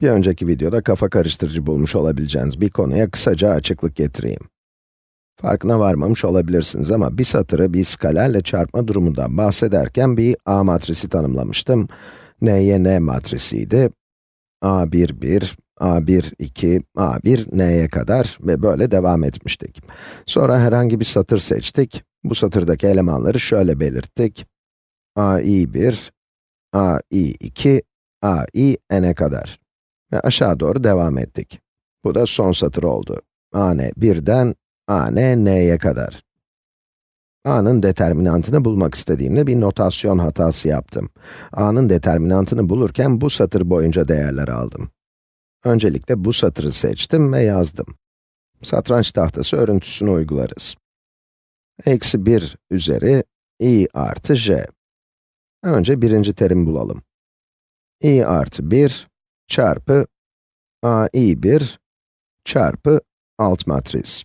Bir önceki videoda kafa karıştırıcı bulmuş olabileceğiniz bir konuya kısaca açıklık getireyim. Farkına varmamış olabilirsiniz ama bir satırı bir skalerle çarpma durumundan bahsederken bir A matrisi tanımlamıştım. N'ye N matrisiydi. A1, 1, A1, 2, A1, N'ye kadar ve böyle devam etmiştik. Sonra herhangi bir satır seçtik. Bu satırdaki elemanları şöyle belirttik. AI1, AI2, AI, N'e kadar. Ve aşağı doğru devam ettik. Bu da son satır oldu. a n 1'den a n n'ye kadar. a'nın determinantını bulmak istediğimde bir notasyon hatası yaptım. a'nın determinantını bulurken bu satır boyunca değerler aldım. Öncelikle bu satırı seçtim ve yazdım. Satranç tahtası örüntüsünü uygularız. Eksi 1 üzeri i artı j. Önce birinci terim bulalım. i artı 1 çarpı ai1 çarpı alt matris.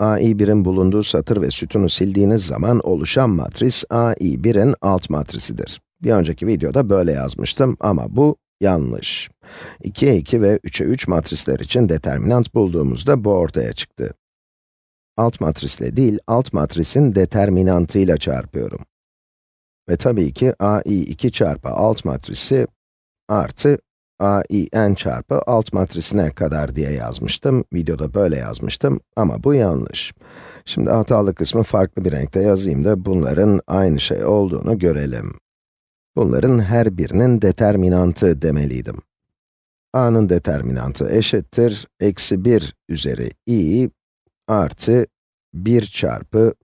ai1'in bulunduğu satır ve sütunu sildiğiniz zaman oluşan matris ai1'in alt matrisidir. Bir önceki videoda böyle yazmıştım ama bu yanlış. 2'ye 2 ve 3'e 3 matrisler için determinant bulduğumuzda bu ortaya çıktı. Alt matrisle değil, alt matrisin determinantıyla çarpıyorum. Ve tabii ki ai2 çarpı alt matrisi artı a i n çarpı alt matrisine kadar diye yazmıştım. Videoda böyle yazmıştım ama bu yanlış. Şimdi hatalı kısmı farklı bir renkte yazayım da bunların aynı şey olduğunu görelim. Bunların her birinin determinantı demeliydim. a'nın determinantı eşittir, eksi 1 üzeri i artı 1 çarpı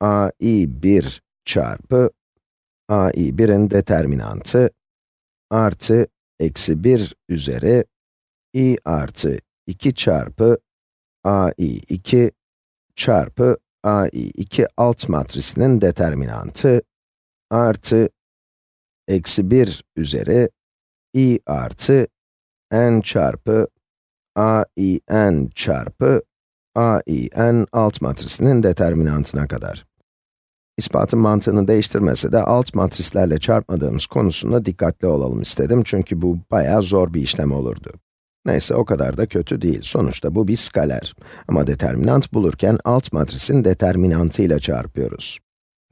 a i 1 çarpı a i 1'in determinantı artı eksi 1 üzeri i artı 2 çarpı ai2 çarpı ai2 alt matrisinin determinantı artı eksi 1 üzeri i artı n çarpı ain çarpı ain alt matrisinin determinantına kadar. İspatın mantığını değiştirmese de alt matrislerle çarpmadığımız konusunda dikkatli olalım istedim çünkü bu bayağı zor bir işlem olurdu. Neyse o kadar da kötü değil. Sonuçta bu bir skaler. Ama determinant bulurken alt matrisin determinantıyla çarpıyoruz.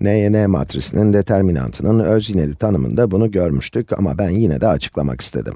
N'ye N matrisinin determinantının öz yineli tanımında bunu görmüştük ama ben yine de açıklamak istedim.